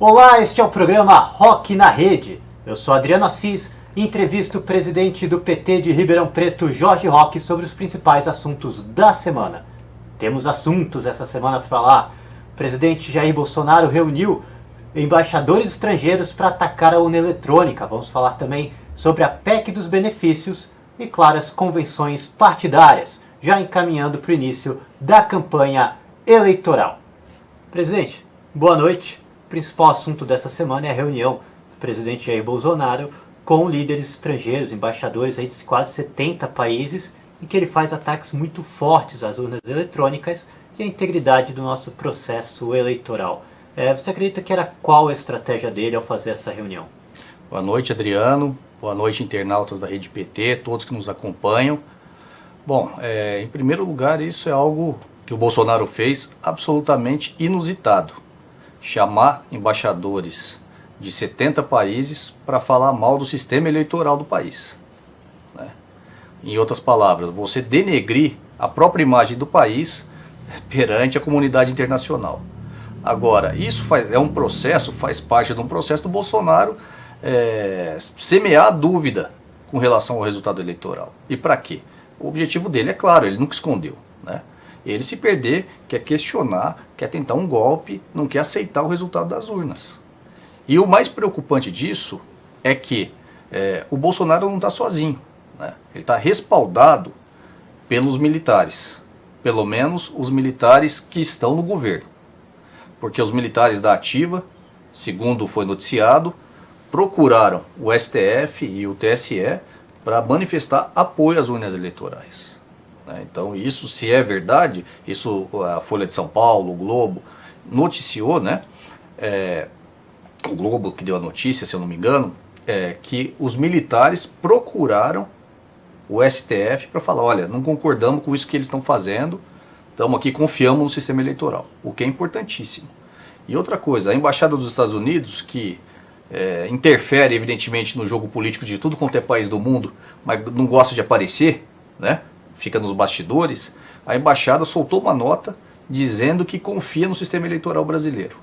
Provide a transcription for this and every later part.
Olá, este é o programa Rock na Rede. Eu sou Adriano Assis e entrevisto o presidente do PT de Ribeirão Preto, Jorge Roque, sobre os principais assuntos da semana. Temos assuntos essa semana para falar. O presidente Jair Bolsonaro reuniu embaixadores estrangeiros para atacar a urna eletrônica. Vamos falar também sobre a PEC dos benefícios e, claro, as convenções partidárias, já encaminhando para o início da campanha eleitoral. Presidente, boa noite. Principal assunto dessa semana é a reunião do presidente Jair Bolsonaro com líderes estrangeiros, embaixadores aí de quase 70 países, em que ele faz ataques muito fortes às urnas eletrônicas e à integridade do nosso processo eleitoral. É, você acredita que era qual a estratégia dele ao fazer essa reunião? Boa noite, Adriano. Boa noite, internautas da Rede PT, todos que nos acompanham. Bom, é, em primeiro lugar, isso é algo que o Bolsonaro fez absolutamente inusitado. Chamar embaixadores de 70 países para falar mal do sistema eleitoral do país. Né? Em outras palavras, você denegrir a própria imagem do país perante a comunidade internacional. Agora, isso faz, é um processo, faz parte de um processo do Bolsonaro é, semear dúvida com relação ao resultado eleitoral. E para quê? O objetivo dele é claro, ele nunca escondeu. Né? Ele se perder, quer questionar, quer tentar um golpe, não quer aceitar o resultado das urnas. E o mais preocupante disso é que é, o Bolsonaro não está sozinho. Né? Ele está respaldado pelos militares. Pelo menos os militares que estão no governo. Porque os militares da ativa, segundo foi noticiado, procuraram o STF e o TSE para manifestar apoio às urnas eleitorais. Né? Então isso, se é verdade, isso a Folha de São Paulo, o Globo, noticiou, né? É, o Globo que deu a notícia, se eu não me engano, é que os militares procuraram o STF para falar, olha, não concordamos com isso que eles estão fazendo, estamos aqui, confiamos no sistema eleitoral, o que é importantíssimo. E outra coisa, a Embaixada dos Estados Unidos, que é, interfere evidentemente no jogo político de tudo quanto é país do mundo, mas não gosta de aparecer, né? Fica nos bastidores, a Embaixada soltou uma nota dizendo que confia no sistema eleitoral brasileiro.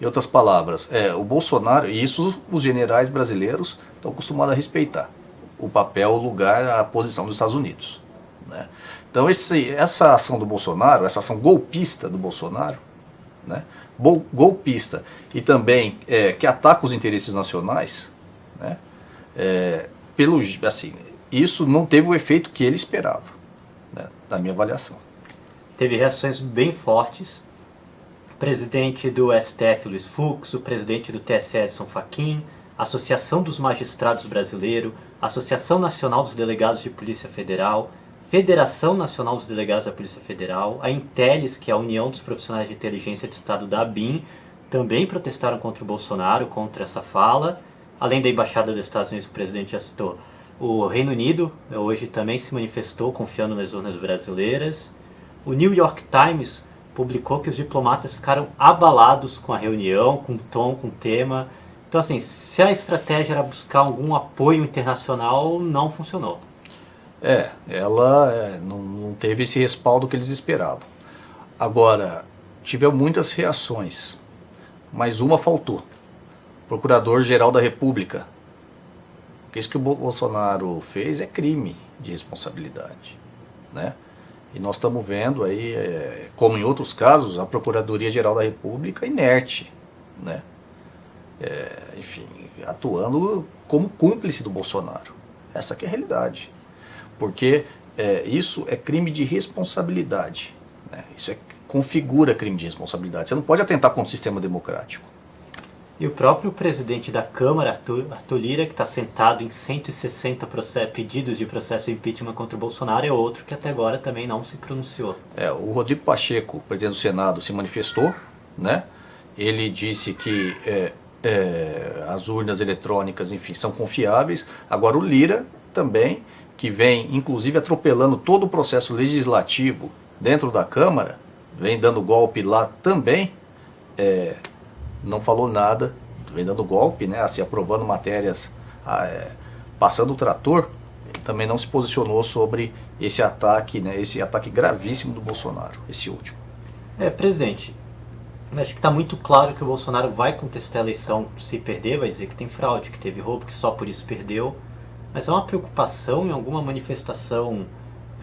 Em outras palavras, é, o Bolsonaro, e isso os generais brasileiros estão acostumados a respeitar, o papel, o lugar, a posição dos Estados Unidos. Né? Então esse, essa ação do Bolsonaro, essa ação golpista do Bolsonaro, né? golpista e também é, que ataca os interesses nacionais, né? É, pelo, assim, isso não teve o efeito que ele esperava? Na minha avaliação. Teve reações bem fortes presidente do STF Luiz Fux, o presidente do TSE Edson Fachin, Associação dos Magistrados Brasileiro, Associação Nacional dos Delegados de Polícia Federal, Federação Nacional dos Delegados da Polícia Federal, a Intelis, que é a União dos Profissionais de Inteligência de Estado da ABIN, também protestaram contra o Bolsonaro, contra essa fala, além da Embaixada dos Estados Unidos que o presidente já citou. O Reino Unido hoje também se manifestou confiando nas urnas brasileiras. O New York Times publicou que os diplomatas ficaram abalados com a reunião, com o tom, com o tema. Então, assim, se a estratégia era buscar algum apoio internacional, não funcionou. É, ela é, não, não, teve esse respaldo que eles esperavam. Agora, tiveram muitas reações, mas uma faltou. Procurador-Geral da República. Isso que o Bolsonaro fez é crime de responsabilidade, né? E nós estamos vendo aí, é, como em outros casos, a Procuradoria-Geral da República inerte, né? É, enfim, atuando como cúmplice do Bolsonaro. Essa é a realidade. Porque é, isso é crime de responsabilidade. Né? Isso é, configura crime de responsabilidade. Você não pode atentar contra o sistema democrático. E o próprio presidente da Câmara, Arthur, Lira, que está sentado em 160 pedidos de processo de impeachment contra o Bolsonaro, é outro que até agora também não se pronunciou. É, o Rodrigo Pacheco, presidente do Senado, se manifestou, né? Ele disse que é, é, as urnas eletrônicas, enfim, são confiáveis. Agora o Lira também, que vem inclusive atropelando todo o processo legislativo dentro da Câmara, vem dando golpe lá também, é, não falou nada, vem dando golpe, né, assim, aprovando matérias, ah, é, passando o trator, também não se posicionou sobre esse ataque, né, esse ataque gravíssimo do Bolsonaro, esse último. É, presidente, Acho que está muito claro que o Bolsonaro vai contestar a eleição se perder, vai dizer que tem fraude, que teve roubo, que só por isso perdeu. Mas há uma preocupação em alguma manifestação,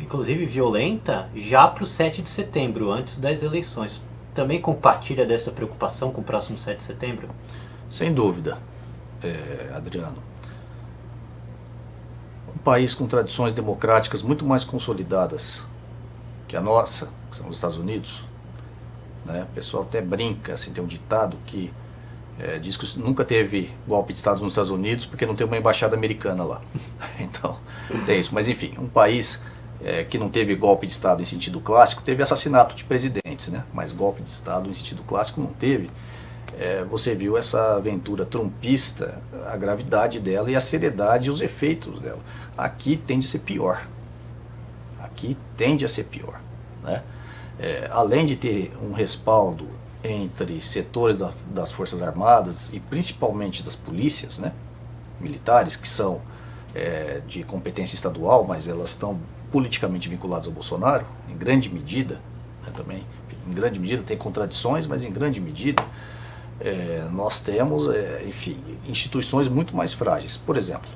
inclusive violenta, já para o 7 de setembro, antes das eleições. Também compartilha dessa preocupação com o próximo 7 de setembro? Sem dúvida, é, Adriano. Um país com tradições democráticas muito mais consolidadas que a nossa, que são os Estados Unidos, né? o pessoal até brinca, assim, tem um ditado que é, diz que nunca teve golpe de Estado nos Estados Unidos porque não tem uma embaixada americana lá. então, tem isso. Mas enfim, um país é, que não teve golpe de Estado em sentido clássico, teve assassinato de presidentes, né? mas golpe de Estado em sentido clássico não teve. É, você viu essa aventura trumpista, a gravidade dela e a seriedade e os efeitos dela. Aqui tende a ser pior. Aqui tende a ser pior. Né? É, além de ter um respaldo entre setores da, das Forças Armadas e principalmente das polícias né, militares, que são é, de competência estadual, mas elas estão politicamente vinculadas ao Bolsonaro, em grande medida, né, também, em grande medida tem contradições, mas em grande medida é, nós temos, é, enfim, instituições muito mais frágeis. Por exemplo,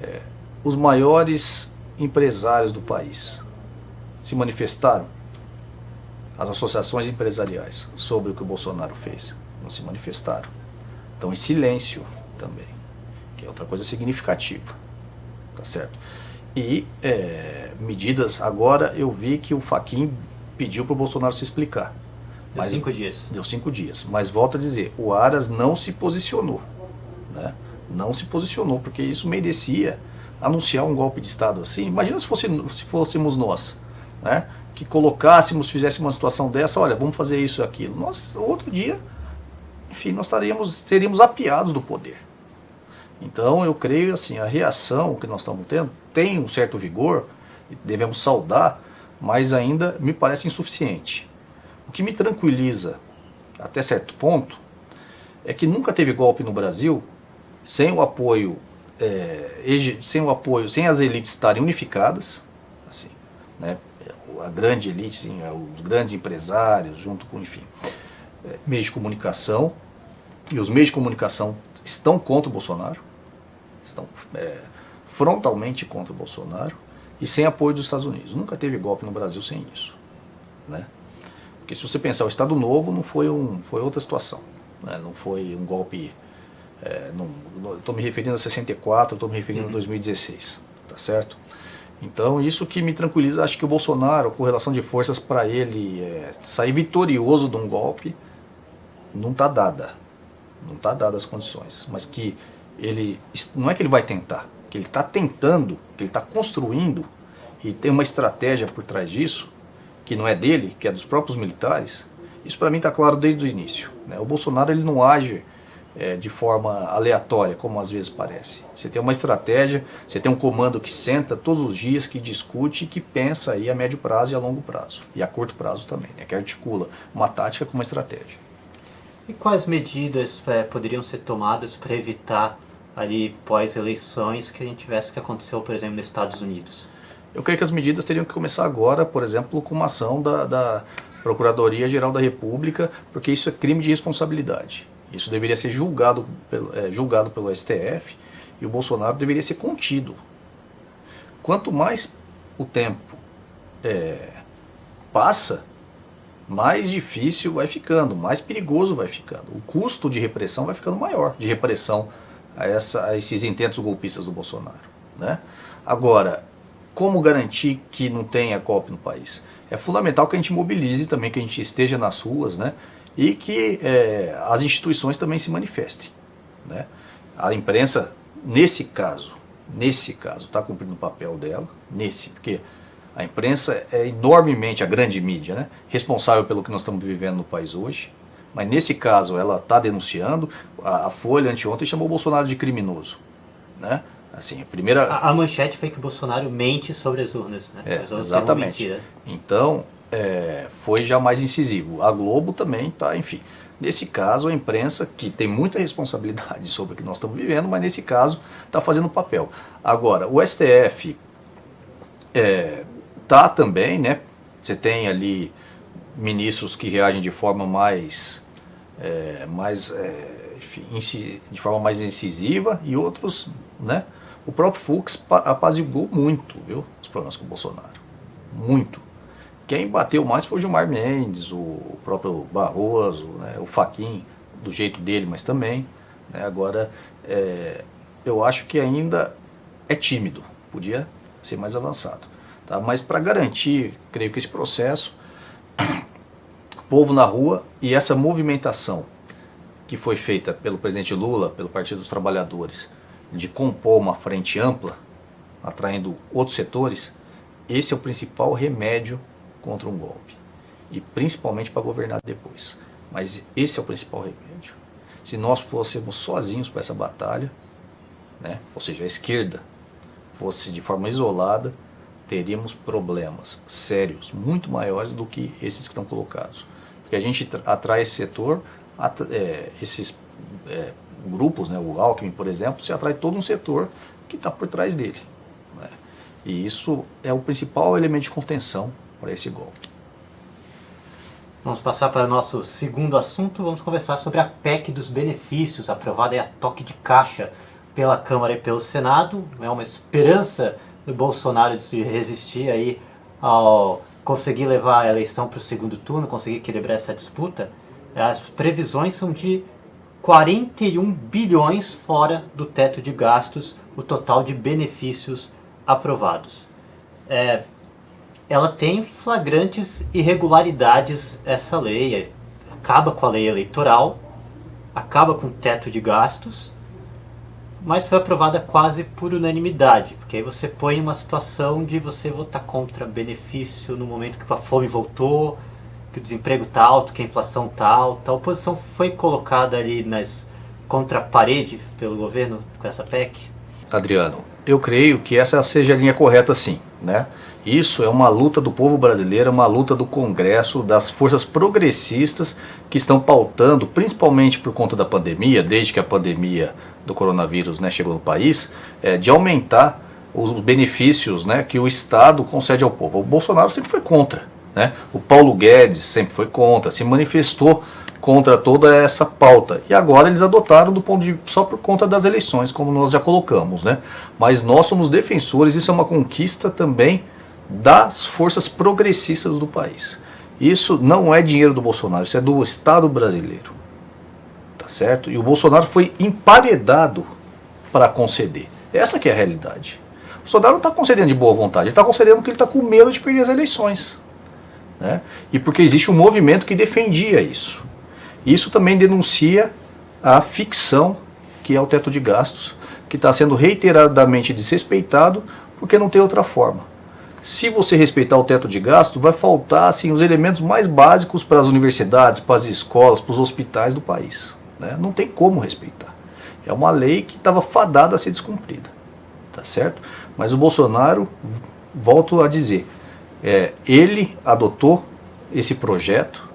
é, os maiores empresários do país se manifestaram as associações empresariais sobre o que o Bolsonaro fez. Não se manifestaram. Estão em silêncio também, que é outra coisa significativa. Tá certo? E é, medidas, agora eu vi que o Faquin pediu para o Bolsonaro se explicar. Deu mas, cinco dias. Deu cinco dias. Mas volto a dizer, o Aras não se posicionou. Né? Não se posicionou, porque isso merecia anunciar um golpe de Estado assim. Imagina se, fosse, se fôssemos nós. Né? que colocássemos, fizéssemos uma situação dessa, olha, vamos fazer isso e aquilo. Nós, outro dia, enfim, nós estaríamos, seríamos apiados do poder. Então, eu creio assim, a reação que nós estamos tendo tem um certo vigor, devemos saudar, mas ainda me parece insuficiente. O que me tranquiliza, até certo ponto, é que nunca teve golpe no Brasil sem o apoio, é, sem o apoio, sem as elites estarem unificadas, assim, né, a grande elite, sim, é, os grandes empresários, junto com, enfim, é, meios de comunicação. E os meios de comunicação estão contra o Bolsonaro, estão é, frontalmente contra o Bolsonaro e sem apoio dos Estados Unidos. Nunca teve golpe no Brasil sem isso. Né? Porque se você pensar, o Estado Novo não foi, um, foi outra situação. Né? Não foi um golpe... É, estou me referindo a 64, estou me referindo uhum. a 2016, tá certo? Então isso que me tranquiliza, acho que o Bolsonaro, com relação de forças para ele é, sair vitorioso de um golpe, não está dada. Não está dada as condições. Mas que ele, não é que ele vai tentar, que ele está tentando, que ele está construindo, e tem uma estratégia por trás disso, que não é dele, que é dos próprios militares, isso para mim está claro desde o início. Né? O Bolsonaro ele não age é, de forma aleatória, como às vezes parece. Você tem uma estratégia, você tem um comando que senta todos os dias, que discute e que pensa aí a médio prazo e a longo prazo. E a curto prazo também, né, que articula uma tática com uma estratégia. E quais medidas é, poderiam ser tomadas para evitar ali pós-eleições que a gente tivesse que aconteceu, por exemplo, nos Estados Unidos? Eu creio que as medidas teriam que começar agora, por exemplo, com uma ação da, da Procuradoria-Geral da República, porque isso é crime de responsabilidade. Isso deveria ser julgado pelo, é, julgado pelo STF e o Bolsonaro deveria ser contido. Quanto mais o tempo é, passa, mais difícil vai ficando, mais perigoso vai ficando. O custo de repressão vai ficando maior, de repressão a, essa, a esses intentos golpistas do Bolsonaro. Né? Agora, como garantir que não tenha golpe no país? É fundamental que a gente mobilize também, que a gente esteja nas ruas, né? e que é, as instituições também se manifestem. Né? A imprensa, nesse caso, nesse caso, está cumprindo o papel dela, nesse, porque a imprensa é enormemente, a grande mídia, né, responsável pelo que nós estamos vivendo no país hoje, mas nesse caso ela está denunciando, a, a, Folha anteontem chamou o Bolsonaro de criminoso. Né? Assim, a, primeira... a, a manchete foi que o Bolsonaro mente sobre as urnas. Né? É, as urnas exatamente. Então, é, foi já mais incisivo. A Globo também está, enfim. Nesse caso, a imprensa, que tem muita responsabilidade sobre o que nós estamos vivendo, mas nesse caso está fazendo papel. Agora, o STF está é, tá também, né? Você tem ali ministros que reagem de forma mais, é, mais é, de forma mais incisiva e outros, né? O próprio Fux apaziguou muito, viu, os problemas com o Bolsonaro. Muito. Quem bateu mais foi o Gilmar Mendes, o próprio Barroso, né, o Faquin, do jeito dele, mas também. Né, agora, é, eu acho que ainda é tímido, podia ser mais avançado. Tá? Mas para garantir, creio que esse processo, povo na rua e essa movimentação que foi feita pelo presidente Lula, pelo Partido dos Trabalhadores, de compor uma frente ampla, atraindo outros setores, esse é o principal remédio contra um golpe. E principalmente para governar depois. Mas esse é o principal remédio. Se nós fôssemos sozinhos para essa batalha, né, ou seja, a esquerda fosse de forma isolada, teríamos problemas sérios, muito maiores do que esses que estão colocados. Porque a gente atrai esse setor, é, esses é, grupos, né, o Alckmin, por exemplo, se atrai todo um setor que está por trás dele. Né? E isso é o principal elemento de contenção para esse golpe. Vamos passar para o nosso segundo assunto, vamos conversar sobre a PEC dos benefícios, aprovada a toque de caixa pela Câmara e pelo Senado. É uma esperança do Bolsonaro de se resistir aí ao conseguir levar a eleição para o segundo turno, conseguir equilibrar essa disputa. As previsões são de 41 bilhões fora do teto de gastos, o total de benefícios aprovados. É, ela tem flagrantes irregularidades essa lei, acaba com a lei eleitoral, acaba com o teto de gastos, mas foi aprovada quase por unanimidade, porque aí você põe uma situação de você votar contra benefício no momento que a fome voltou, que o desemprego está alto, que a inflação está alta. A oposição foi colocada ali nas contra a parede pelo governo com essa PEC? Adriano, eu creio que essa seja a linha correta sim, né? Isso é uma luta do povo brasileiro, uma luta do Congresso, das forças progressistas que estão pautando, principalmente por conta da pandemia, desde que a pandemia do coronavírus né, chegou no país, é, de aumentar os benefícios né, que o Estado concede ao povo. O Bolsonaro sempre foi contra, né? O Paulo Guedes sempre foi contra, se manifestou contra toda essa pauta. E agora eles adotaram do ponto de só por conta das eleições, como nós já colocamos, né? Mas nós somos defensores, isso é uma conquista também das forças progressistas do país. Isso não é dinheiro do Bolsonaro, isso é do Estado brasileiro. Certo? E o Bolsonaro foi emparedado para conceder. Essa que é a realidade. O Bolsonaro não está concedendo de boa vontade, ele está concedendo porque ele está com medo de perder as eleições né? e porque existe um movimento que defendia isso. Isso também denuncia a ficção que é o teto de gastos, que está sendo reiteradamente desrespeitado porque não tem outra forma. Se você respeitar o teto de gasto, vai faltar assim, os elementos mais básicos para as universidades, para as escolas, para os hospitais do país. Né? Não tem como respeitar. É uma lei que estava fadada a ser descumprida. Tá certo? Mas o Bolsonaro, volto a dizer, é, ele adotou esse projeto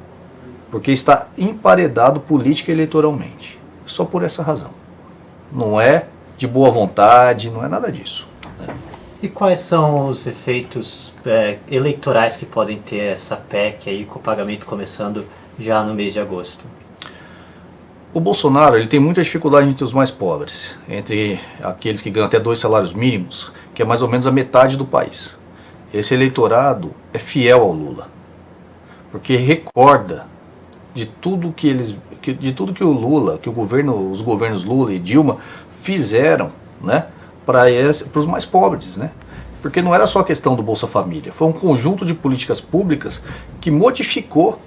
porque está emparedado política e eleitoralmente. Só por essa razão. Não é de boa vontade, não é nada disso. Né? E quais são os efeitos é, eleitorais que podem ter essa PEC aí, com o pagamento começando já no mês de agosto? O Bolsonaro ele tem muita dificuldade entre os mais pobres, entre aqueles que ganham até dois salários mínimos, que é mais ou menos a metade do país esse eleitorado é fiel ao Lula, porque recorda de tudo que eles, de tudo que o Lula, que o governo, os governos Lula e Dilma fizeram, né, para os mais pobres, né? Porque não era só a questão do Bolsa Família, foi um conjunto de políticas públicas que modificou,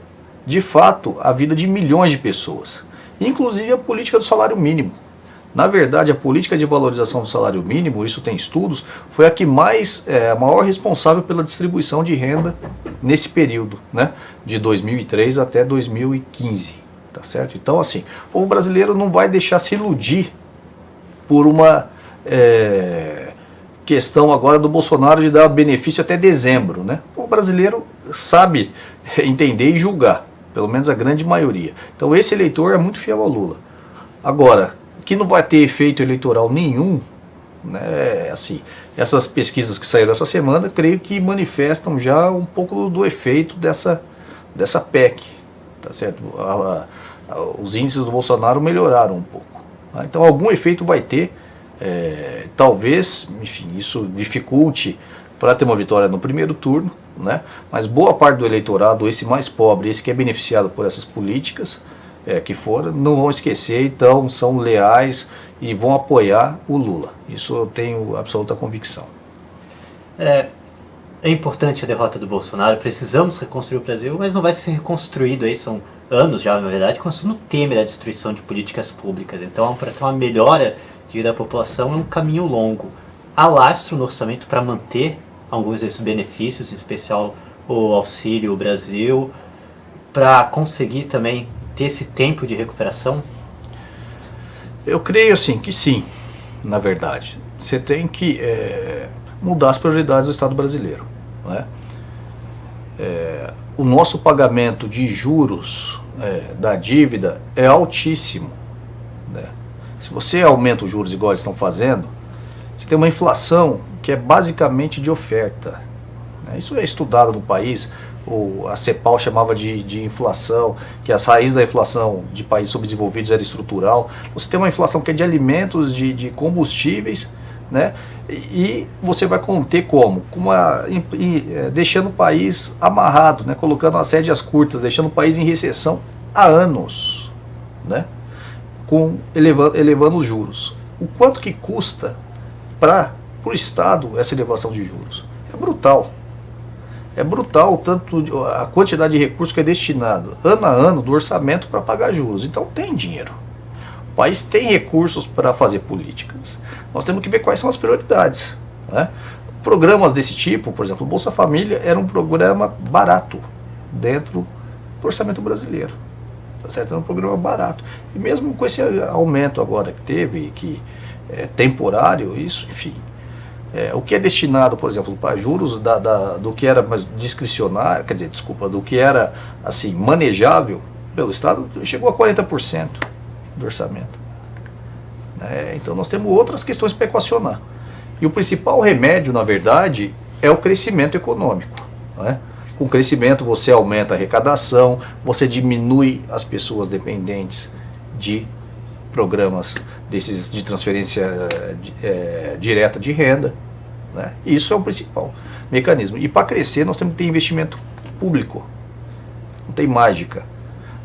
de fato, a vida de milhões de pessoas, inclusive a política do salário mínimo. Na verdade, a política de valorização do salário mínimo, isso tem estudos, foi a que mais, é, a maior responsável pela distribuição de renda nesse período, né, de 2003 até 2015, tá certo? Então, assim, o povo brasileiro não vai deixar se iludir por uma é, questão agora do Bolsonaro de dar benefício até dezembro, né? O brasileiro sabe entender e julgar, pelo menos a grande maioria. Então, esse eleitor é muito fiel ao Lula. Agora, que não vai ter efeito eleitoral nenhum, né, assim, essas pesquisas que saíram essa semana, creio que manifestam já um pouco do efeito dessa, dessa PEC, tá certo? A, a, os índices do Bolsonaro melhoraram um pouco. Tá? Então algum efeito vai ter, é, talvez, enfim, isso dificulte para ter uma vitória no primeiro turno, né? mas boa parte do eleitorado, esse mais pobre, esse que é beneficiado por essas políticas é, que foram, não vão esquecer, então são leais e vão apoiar o Lula. Isso eu tenho absoluta convicção. É, é importante a derrota do Bolsonaro, precisamos reconstruir o Brasil, mas não vai ser reconstruído aí, são anos já, na verdade, construindo o Temer a destruição de políticas públicas. Então, para ter uma melhora de vida da população é um caminho longo. Há lastro no orçamento para manter alguns desses benefícios, em especial o Auxílio Brasil, para conseguir também ter esse tempo de recuperação? Eu creio assim que sim, na verdade. Você tem que é, mudar as prioridades do Estado brasileiro. Né? É, o nosso pagamento de juros é, da dívida é altíssimo. Né? Se você aumenta os juros igual eles estão fazendo, você tem uma inflação que é basicamente de oferta. Né? Isso é estudado no país, o, a CEPAL chamava de, de inflação, que as raízes da inflação de países subdesenvolvidos era estrutural. Você tem uma inflação que é de alimentos, de, de combustíveis, né? E você vai conter como? Com uma, é, deixando o país amarrado, né? colocando as rédeas curtas, deixando o país em recessão há anos, né? Com, elevando, elevando os juros. O quanto que custa para o Estado essa elevação de juros? É brutal. É brutal tanto a quantidade de recursos que é destinado ano a ano do orçamento para pagar juros. Então tem dinheiro. O país tem recursos para fazer políticas. Nós temos que ver quais são as prioridades. Né? Programas desse tipo, por exemplo, o Bolsa Família era um programa barato dentro do orçamento brasileiro. Tá certo? Era um programa barato. E mesmo com esse aumento agora que teve, que é temporário, isso, enfim. É, o que é destinado, por exemplo, para juros da, da, do que era mais discricionário, quer dizer, desculpa, do que era assim manejável pelo Estado, chegou a 40% do orçamento. É, então nós temos outras questões para equacionar. E o principal remédio, na verdade, é o crescimento econômico. Né? Com crescimento você aumenta a arrecadação, você diminui as pessoas dependentes de programas desses de transferência é, direta de renda. Né? Isso é o principal mecanismo. E para crescer nós temos que ter investimento público. Não tem mágica.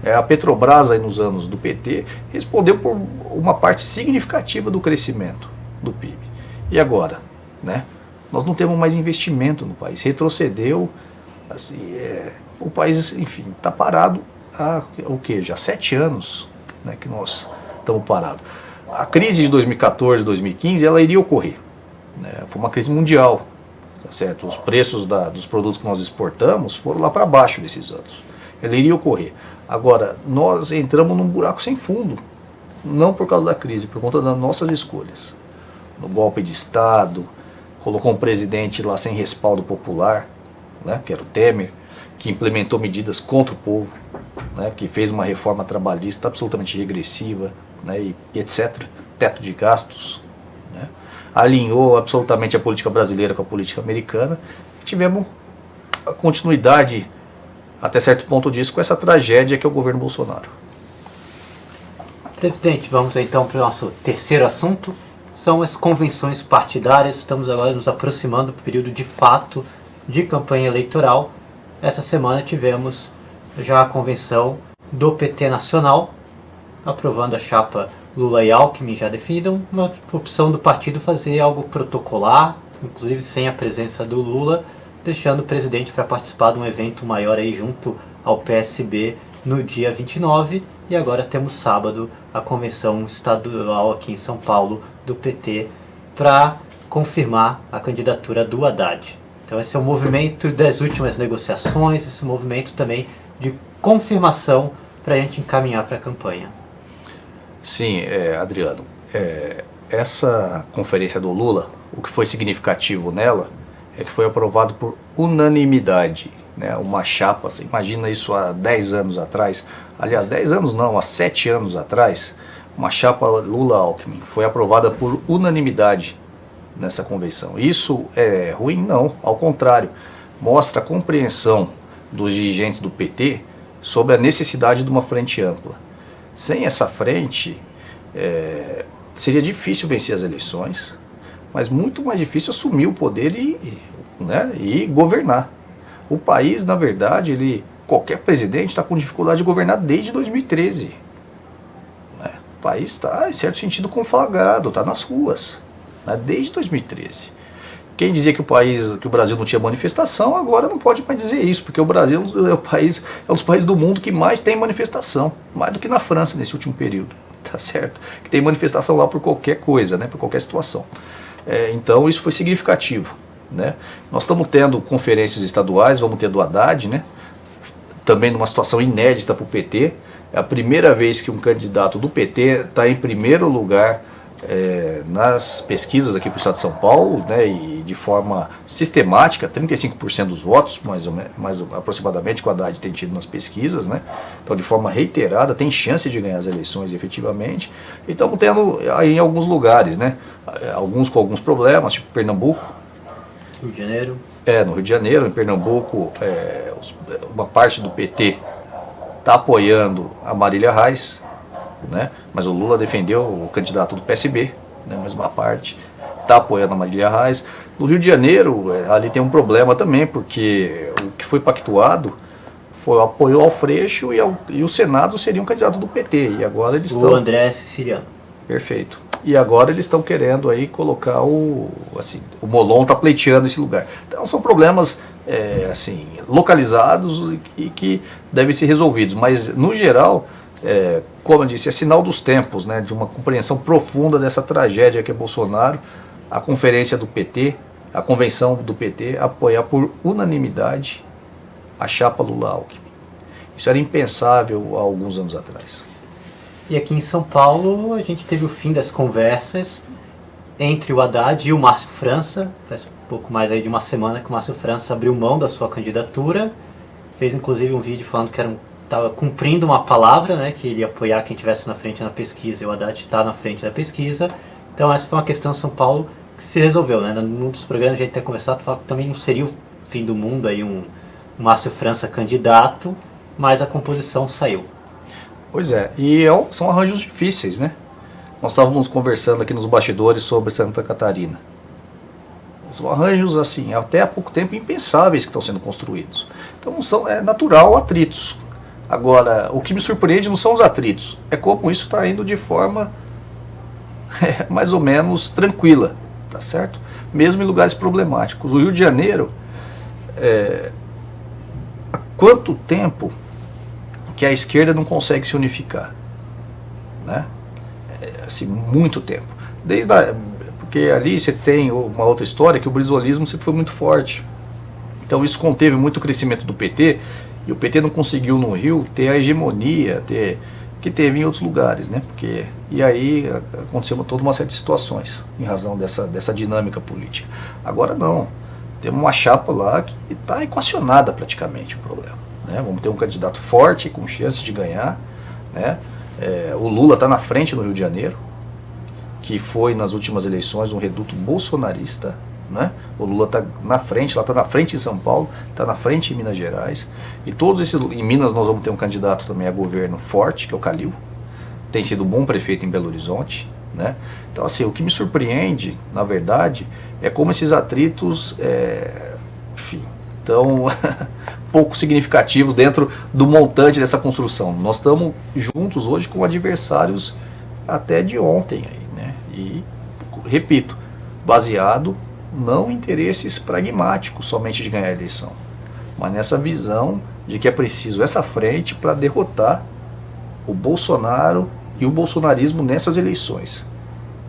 É, a Petrobras, aí nos anos do PT, respondeu por uma parte significativa do crescimento do PIB. E agora? Né? Nós não temos mais investimento no país. Retrocedeu. Assim, é, o país, enfim, está parado há o que? Já sete anos né, que nós estamos parados. A crise de 2014, 2015, ela iria ocorrer. Né? Foi uma crise mundial. Tá certo? Os preços da, dos produtos que nós exportamos foram lá para baixo nesses anos. Ela iria ocorrer. Agora, nós entramos num buraco sem fundo, não por causa da crise, por conta das nossas escolhas. No golpe de Estado, colocou um presidente lá sem respaldo popular, né, que era o Temer, que implementou medidas contra o povo, né, que fez uma reforma trabalhista absolutamente regressiva, né, e, etc., teto de gastos, né, alinhou absolutamente a política brasileira com a política americana, tivemos a continuidade até certo ponto disso, com essa tragédia que é o governo Bolsonaro. Presidente, vamos então para o nosso terceiro assunto, são as convenções partidárias. Estamos agora nos aproximando do período de fato de campanha eleitoral. Essa semana tivemos já a convenção do PT Nacional, aprovando a chapa Lula e Alckmin já definiram uma opção do partido fazer algo protocolar, inclusive sem a presença do Lula, deixando o presidente para participar de um evento maior aí junto ao PSB no dia 29 e agora temos sábado a convenção estadual aqui em São Paulo do PT para confirmar a candidatura do Haddad. Então esse é o movimento das últimas negociações, esse movimento também de confirmação para a gente encaminhar para a campanha. Sim, é, Adriano, é, essa conferência do Lula, o que foi significativo nela é que foi aprovado por unanimidade, né, uma chapa, você imagina isso há 10 anos atrás, aliás 10 anos não, há 7 anos atrás, uma chapa Lula-Alckmin foi aprovada por unanimidade nessa convenção. Isso é ruim? Não, ao contrário, mostra a compreensão dos dirigentes do PT sobre a necessidade de uma frente ampla. Sem essa frente, é, seria difícil vencer as eleições, mas muito mais difícil assumir o poder e, né, e governar. O país, na verdade, ele, qualquer presidente está com dificuldade de governar desde 2013. Né? O país está, em certo sentido, conflagrado, está nas ruas, né, desde 2013. Quem dizia que o país, que o Brasil não tinha manifestação, agora não pode mais dizer isso, porque o Brasil é o país, é um dos países do mundo que mais tem manifestação, mais do que na França nesse último período, tá certo? Que tem manifestação lá por qualquer coisa, né, por qualquer situação. É, então isso foi significativo. Né? Nós estamos tendo conferências estaduais, vamos ter do Haddad, né? também numa situação inédita para o PT. É a primeira vez que um candidato do PT está em primeiro lugar é, nas pesquisas aqui para o estado de São Paulo, né, e de forma sistemática, 35% dos votos, mais, ou menos, mais aproximadamente, que o Haddad tem tido nas pesquisas, né, então de forma reiterada, tem chance de ganhar as eleições efetivamente, e estamos tendo aí em alguns lugares, né, alguns com alguns problemas, tipo Pernambuco. Rio de Janeiro. É, no Rio de Janeiro, em Pernambuco, é, uma parte do PT está apoiando a Marília Reis, né? mas o Lula defendeu o candidato do PSB, né? mais uma parte, está apoiando a Marília Reis. No Rio de Janeiro, é, ali tem um problema também, porque o que foi pactuado foi o apoio ao Freixo e, ao, e o Senado seria um candidato do PT, e agora eles estão... O André Siciliano. Perfeito. E agora eles estão querendo aí colocar o... assim, o Molon está pleiteando esse lugar. Então são problemas é, assim, localizados e que devem ser resolvidos, mas no geral é, como eu disse, é sinal dos tempos, né, de uma compreensão profunda dessa tragédia que é Bolsonaro, a conferência do PT, a convenção do PT apoiar por unanimidade a chapa Lula-Alckmin. Isso era impensável há alguns anos atrás. E aqui em São Paulo a gente teve o fim das conversas entre o Haddad e o Márcio França. Faz pouco mais aí de uma semana que o Márcio França abriu mão da sua candidatura. Fez inclusive um vídeo falando que era um estava cumprindo uma palavra, né, que ele ia apoiar quem estivesse na frente na pesquisa, e o Haddad está na frente da pesquisa. Então essa foi uma questão em São Paulo que se resolveu. Né? Num dos programas a gente tem conversado, falou que também não seria o fim do mundo aí um, um Márcio França candidato, mas a composição saiu. Pois é, e é são arranjos difíceis, né? Nós estávamos conversando aqui nos bastidores sobre Santa Catarina. São arranjos, assim, até há pouco tempo impensáveis que estão sendo construídos. Então são, é natural atritos. Agora, o que me surpreende não são os atritos, é como isso está indo de forma é, mais ou menos tranquila, tá certo? Mesmo em lugares problemáticos. O Rio de Janeiro, é, há quanto tempo que a esquerda não consegue se unificar? Né? É, assim, muito tempo. Desde a, porque ali você tem uma outra história que o brisolismo sempre foi muito forte. Então isso conteve muito o crescimento do PT e o PT não conseguiu no Rio ter a hegemonia ter, que teve em outros lugares, né? Porque, e aí aconteceu toda uma série de situações em razão dessa, dessa dinâmica política. Agora não. Temos uma chapa lá que está equacionada praticamente o problema. Né? Vamos ter um candidato forte, com chance de ganhar. Né? É, o Lula está na frente no Rio de Janeiro, que foi nas últimas eleições um reduto bolsonarista, né? O Lula está na frente, lá está na frente em São Paulo, está na frente em Minas Gerais. E todos esses. Em Minas nós vamos ter um candidato também a governo forte, que é o Calil. Tem sido bom prefeito em Belo Horizonte. Né? Então, assim, o que me surpreende, na verdade, é como esses atritos, é, enfim, tão pouco significativos dentro do montante dessa construção. Nós estamos juntos hoje com adversários até de ontem. Aí, né? E, repito, baseado não interesses pragmáticos somente de ganhar a eleição, mas nessa visão de que é preciso essa frente para derrotar o Bolsonaro e o bolsonarismo nessas eleições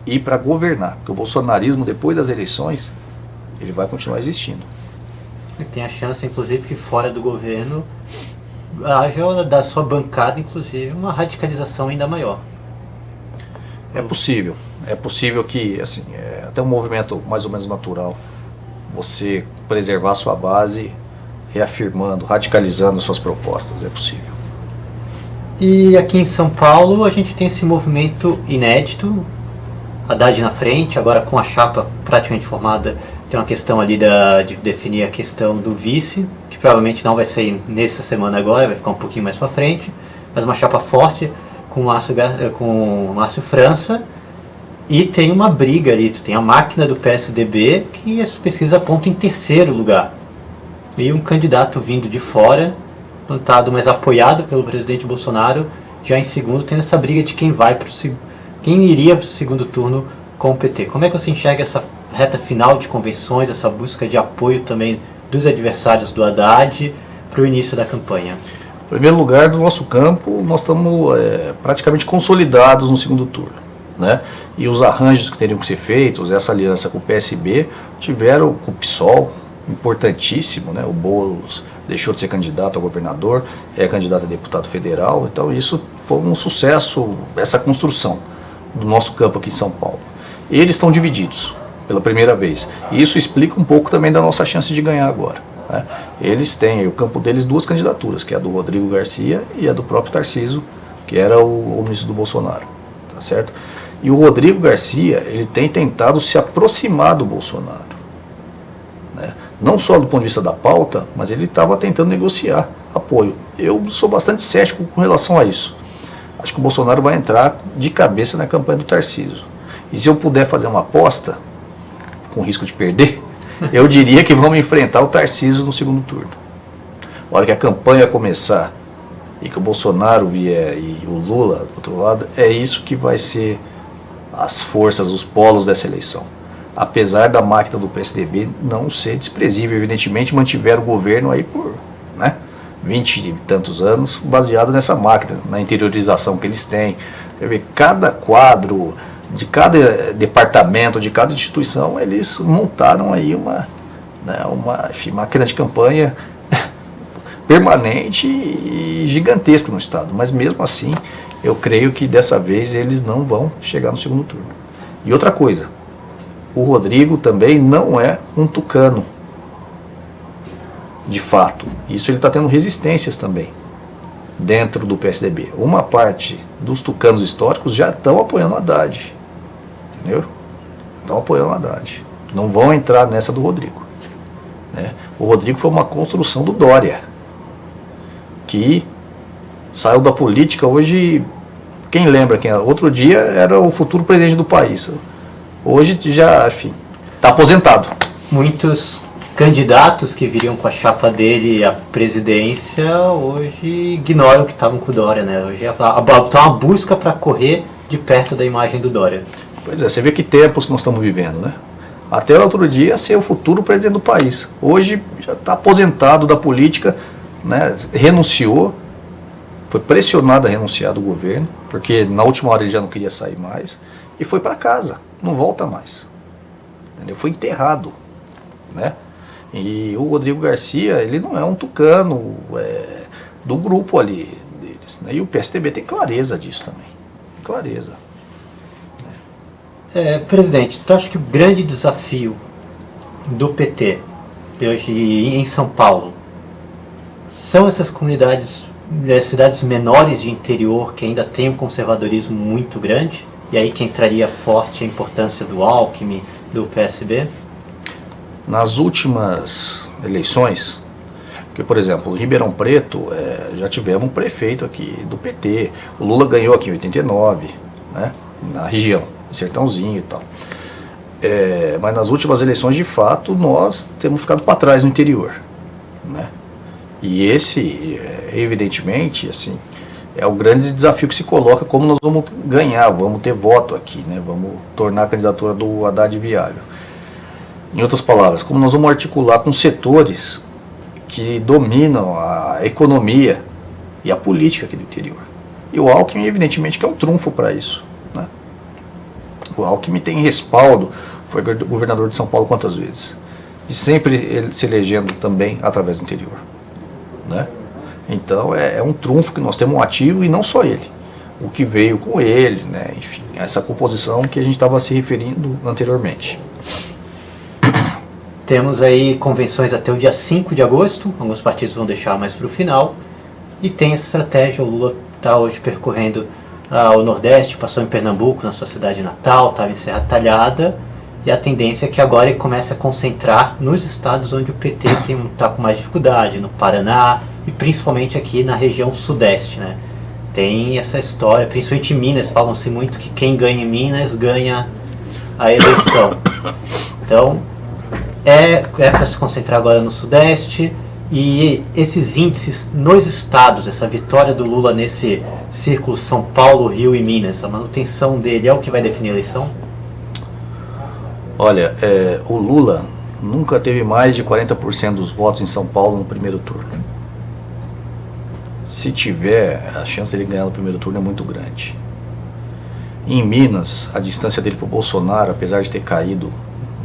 e para governar, porque o bolsonarismo depois das eleições ele vai continuar existindo. Tem a chance, inclusive, que fora do governo haja da sua bancada, inclusive, uma radicalização ainda maior. É possível é possível que, assim, é até um movimento mais ou menos natural, você preservar sua base, reafirmando, radicalizando suas propostas, é possível. E aqui em São Paulo a gente tem esse movimento inédito, Haddad na frente, agora com a chapa praticamente formada, tem uma questão ali da, de definir a questão do vice, que provavelmente não vai sair nessa semana agora, vai ficar um pouquinho mais para frente, mas uma chapa forte com Márcio, com Márcio França, e tem uma briga ali, tu tem a máquina do PSDB, que as pesquisas apontam em terceiro lugar. E um candidato vindo de fora, plantado, mas apoiado pelo presidente Bolsonaro, já em segundo, tendo essa briga de quem vai para quem iria para o segundo turno com o PT. Como é que você enxerga essa reta final de convenções, essa busca de apoio também dos adversários do Haddad para o início da campanha? Em primeiro lugar, do nosso campo, nós estamos é, praticamente consolidados no segundo turno. Né? E os arranjos que teriam que ser feitos, essa aliança com o PSB, tiveram com o PSOL, importantíssimo, né? o Boulos deixou de ser candidato a governador, é candidato a deputado federal, então isso foi um sucesso, essa construção do nosso campo aqui em São Paulo. Eles estão divididos pela primeira vez, e isso explica um pouco também da nossa chance de ganhar agora. Né? Eles têm, o campo deles, duas candidaturas, que é a do Rodrigo Garcia e a do próprio Tarciso, que era o, o ministro do Bolsonaro, tá certo? E o Rodrigo Garcia, ele tem tentado se aproximar do Bolsonaro. Né? Não só do ponto de vista da pauta, mas ele estava tentando negociar apoio. Eu sou bastante cético com relação a isso. Acho que o Bolsonaro vai entrar de cabeça na campanha do Tarcísio. E se eu puder fazer uma aposta, com risco de perder, eu diria que vamos enfrentar o Tarcísio no segundo turno. A hora que a campanha começar e que o Bolsonaro vier e o Lula do outro lado, é isso que vai ser as forças, os polos dessa eleição. Apesar da máquina do PSDB não ser desprezível, evidentemente mantiveram o governo aí por né, 20 e tantos anos, baseado nessa máquina, na interiorização que eles têm. Quer ver, cada quadro de cada departamento, de cada instituição, eles montaram aí uma, né, uma enfim, máquina de campanha permanente e gigantesca no Estado. Mas mesmo assim, eu creio que dessa vez eles não vão chegar no segundo turno. E outra coisa, o Rodrigo também não é um tucano, de fato. Isso ele está tendo resistências também dentro do PSDB. Uma parte dos tucanos históricos já estão apoiando o Haddad. Entendeu? Estão apoiando o Haddad. Não vão entrar nessa do Rodrigo. Né? O Rodrigo foi uma construção do Dória, que saiu da política hoje, quem lembra quem era? Outro dia era o futuro presidente do país. Hoje já, enfim, está aposentado. Muitos candidatos que viriam com a chapa dele à presidência hoje ignoram que estavam com o Dória, né? Hoje está uma busca para correr de perto da imagem do Dória. Pois é, você vê que tempos que nós estamos vivendo, né? Até outro dia ser o futuro presidente do país. Hoje já está aposentado da política, né? renunciou, foi pressionado a renunciar do governo, porque na última hora ele já não queria sair mais, e foi para casa, não volta mais. Entendeu? Foi enterrado. Né? E o Rodrigo Garcia, ele não é um tucano é, do grupo ali deles. Né? E o PSDB tem clareza disso também. Clareza. É, presidente, tu acha que o grande desafio do PT hoje em São Paulo são essas comunidades cidades menores de interior que ainda tem um conservadorismo muito grande, e aí que entraria forte a importância do Alckmin, do PSB? Nas últimas eleições, porque, por exemplo, em Ribeirão Preto, é, já tivemos um prefeito aqui do PT, o Lula ganhou aqui em 89, né, na região, Sertãozinho e tal. É, mas nas últimas eleições, de fato, nós temos ficado para trás no interior. Né? E esse, evidentemente, assim, é o grande desafio que se coloca como nós vamos ganhar, vamos ter voto aqui, né? vamos tornar a candidatura do Haddad viável. Em outras palavras, como nós vamos articular com setores que dominam a economia e a política aqui do interior. E o Alckmin, evidentemente, que é um trunfo para isso. Né? O Alckmin tem respaldo, foi governador de São Paulo quantas vezes? E sempre ele se elegendo também através do interior. Né? Então é, é, um trunfo que nós temos um ativo e não só ele. O que veio com ele, né? enfim, essa composição que a gente estava se referindo anteriormente. Temos aí convenções até o dia 5 de agosto, alguns partidos vão deixar mais para o final. E tem essa estratégia, o Lula está hoje percorrendo ah, o Nordeste, passou em Pernambuco, na sua cidade natal, estava em Serra Talhada, E a tendência é que agora ele comece a concentrar nos estados onde o PT está com mais dificuldade, no Paraná e principalmente aqui na região sudeste. Né? Tem essa história, principalmente em Minas, falam-se muito que quem ganha em Minas ganha a eleição. Então, é, é para se concentrar agora no sudeste e esses índices nos estados, essa vitória do Lula nesse círculo São Paulo, Rio e Minas, a manutenção dele é o que vai definir a eleição? Olha, é, o Lula nunca teve mais de 40% dos votos em São Paulo no primeiro turno. Se tiver, a chance dele ganhar no primeiro turno é muito grande. Em Minas, a distância dele para o Bolsonaro, apesar de ter caído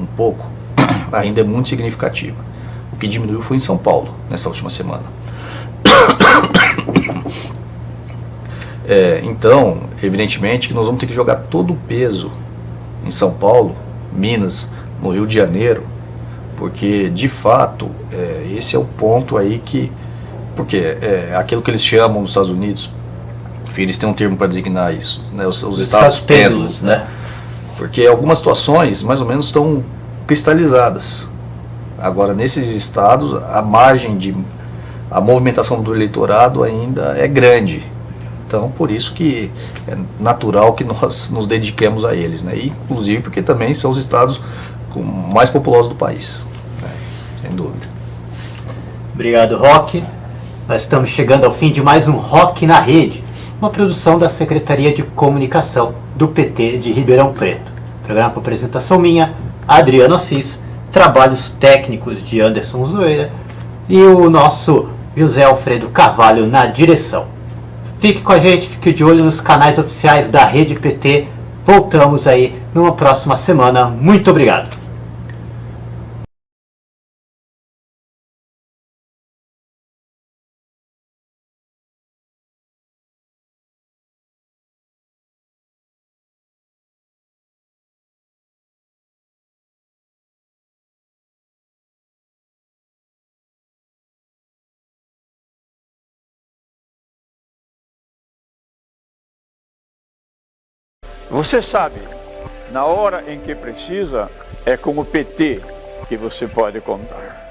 um pouco, ainda é muito significativa. O que diminuiu foi em São Paulo, nessa última semana. É, então, evidentemente que nós vamos ter que jogar todo o peso em São Paulo Minas, no Rio de Janeiro, porque de fato é, esse é o ponto aí que, porque é aquilo que eles chamam nos Estados Unidos, enfim, eles têm um termo para designar isso, né, os, os estados pêndulos, né? Porque algumas situações mais ou menos estão cristalizadas. Agora, nesses estados, a margem de a movimentação do eleitorado ainda é grande. Então, por isso que é natural que nós nos dediquemos a eles, né? E, inclusive porque também são os estados mais populosos do país, né? sem dúvida. Obrigado, Roque. Nós estamos chegando ao fim de mais um Rock na Rede, uma produção da Secretaria de Comunicação do PT de Ribeirão Preto. Programa com apresentação minha, Adriano Assis, trabalhos técnicos de Anderson Zoeira e o nosso José Alfredo Carvalho na direção. Fique com a gente, fique de olho nos canais oficiais da Rede PT. Voltamos aí numa próxima semana. Muito obrigado. Você sabe, na hora em que precisa, é com o PT que você pode contar.